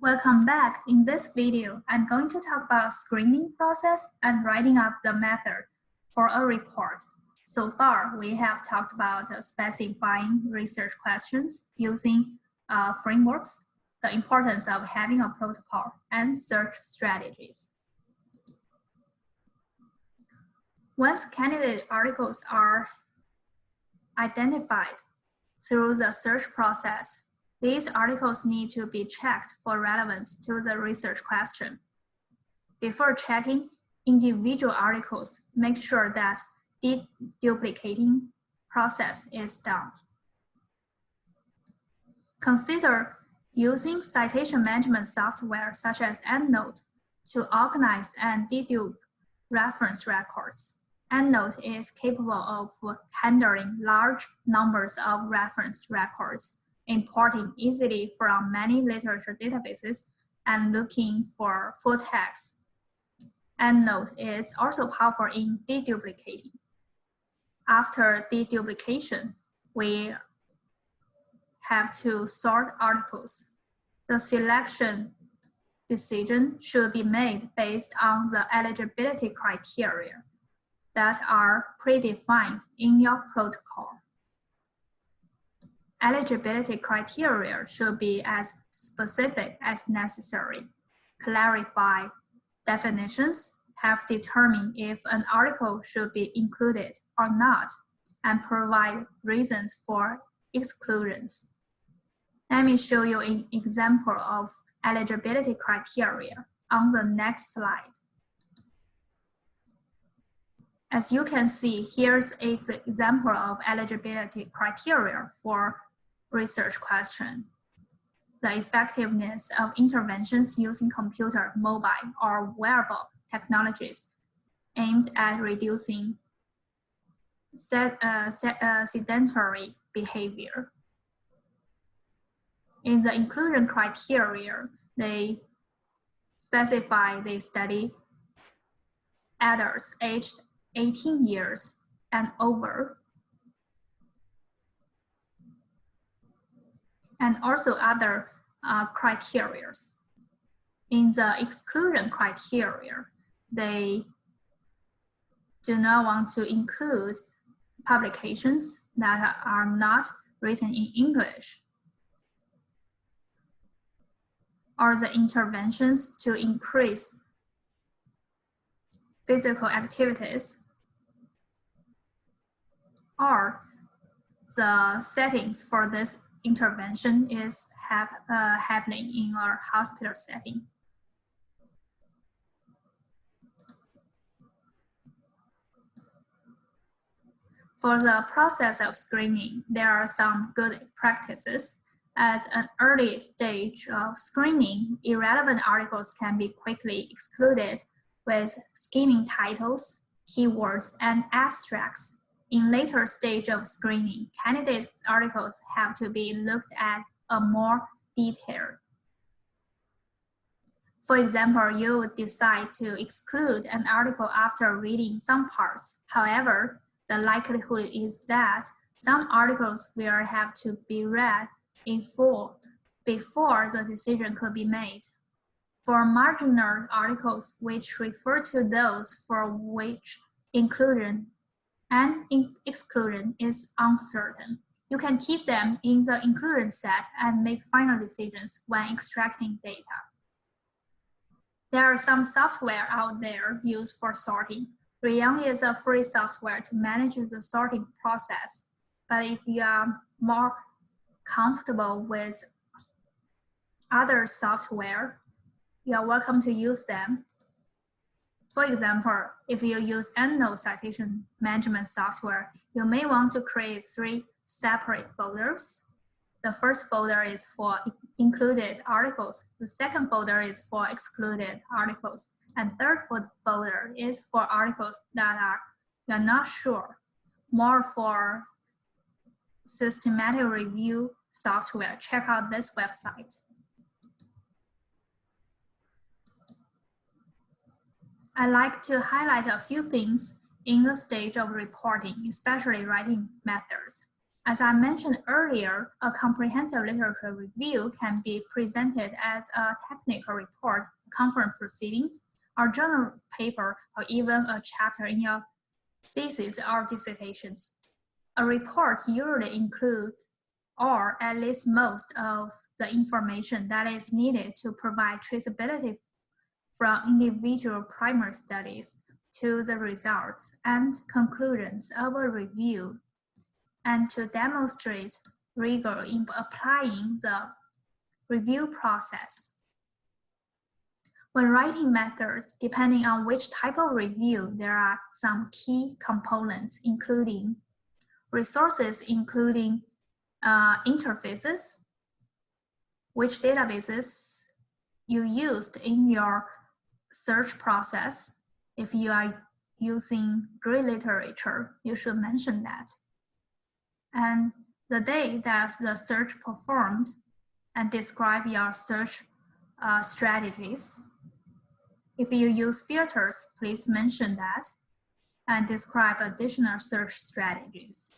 Welcome back. In this video, I'm going to talk about screening process and writing up the method for a report. So far, we have talked about uh, specifying research questions using uh, frameworks, the importance of having a protocol, and search strategies. Once candidate articles are identified through the search process, these articles need to be checked for relevance to the research question. Before checking individual articles, make sure that the deduplicating process is done. Consider using citation management software such as EndNote to organize and dedupe reference records. EndNote is capable of handling large numbers of reference records importing easily from many literature databases and looking for full text. EndNote is also powerful in deduplicating. After deduplication, we have to sort articles. The selection decision should be made based on the eligibility criteria that are predefined in your protocol eligibility criteria should be as specific as necessary, clarify definitions, have determined if an article should be included or not, and provide reasons for exclusions. Let me show you an example of eligibility criteria on the next slide. As you can see, here's an example of eligibility criteria for research question. The effectiveness of interventions using computer, mobile, or wearable technologies aimed at reducing set, uh, set, uh, sedentary behavior. In the inclusion criteria, they specify they study adults aged 18 years and over and also other uh, criteria. In the exclusion criteria, they do not want to include publications that are not written in English or the interventions to increase physical activities or the settings for this intervention is uh, happening in our hospital setting. For the process of screening, there are some good practices. At an early stage of screening, irrelevant articles can be quickly excluded with skimming titles, keywords, and abstracts in later stage of screening, candidates articles have to be looked at a more detailed. For example, you would decide to exclude an article after reading some parts. However, the likelihood is that some articles will have to be read in full before the decision could be made. For marginal articles, which refer to those for which inclusion and exclusion is uncertain. You can keep them in the inclusion set and make final decisions when extracting data. There are some software out there used for sorting. Rayyan is a free software to manage the sorting process. But if you are more comfortable with other software, you are welcome to use them. For example, if you use EndNote citation management software, you may want to create three separate folders. The first folder is for included articles. The second folder is for excluded articles. And third folder is for articles that are you're not sure, more for systematic review software. Check out this website. I like to highlight a few things in the stage of reporting, especially writing methods. As I mentioned earlier, a comprehensive literature review can be presented as a technical report, conference proceedings, or journal paper, or even a chapter in your thesis or dissertations. A report usually includes or at least most of the information that is needed to provide traceability from individual primary studies to the results and conclusions of a review and to demonstrate rigor in applying the review process. When writing methods, depending on which type of review, there are some key components, including resources, including uh, interfaces, which databases you used in your search process. If you are using gray literature, you should mention that. And the day that the search performed and describe your search uh, strategies. If you use filters, please mention that and describe additional search strategies.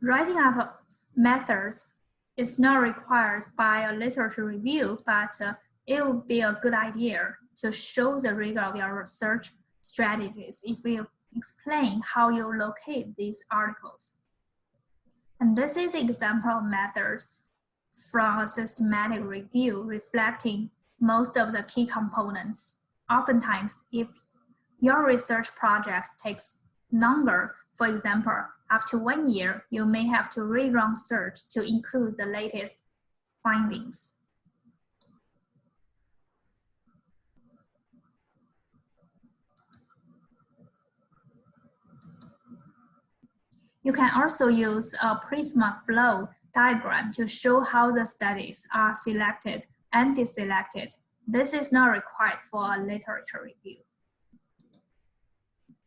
Writing up methods is not required by a literature review, but uh, it would be a good idea to show the rigor of your research strategies if you explain how you locate these articles. And this is an example of methods from a systematic review reflecting most of the key components. Oftentimes, if your research project takes longer, for example, to one year, you may have to rerun search to include the latest findings. You can also use a Prisma flow diagram to show how the studies are selected and deselected. This is not required for a literature review.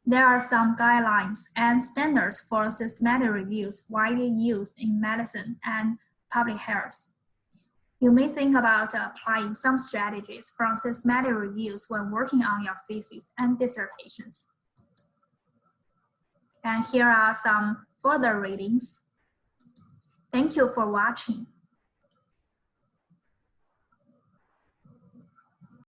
There are some guidelines and standards for systematic reviews widely used in medicine and public health. You may think about applying some strategies from systematic reviews when working on your thesis and dissertations. And here are some further readings. Thank you for watching.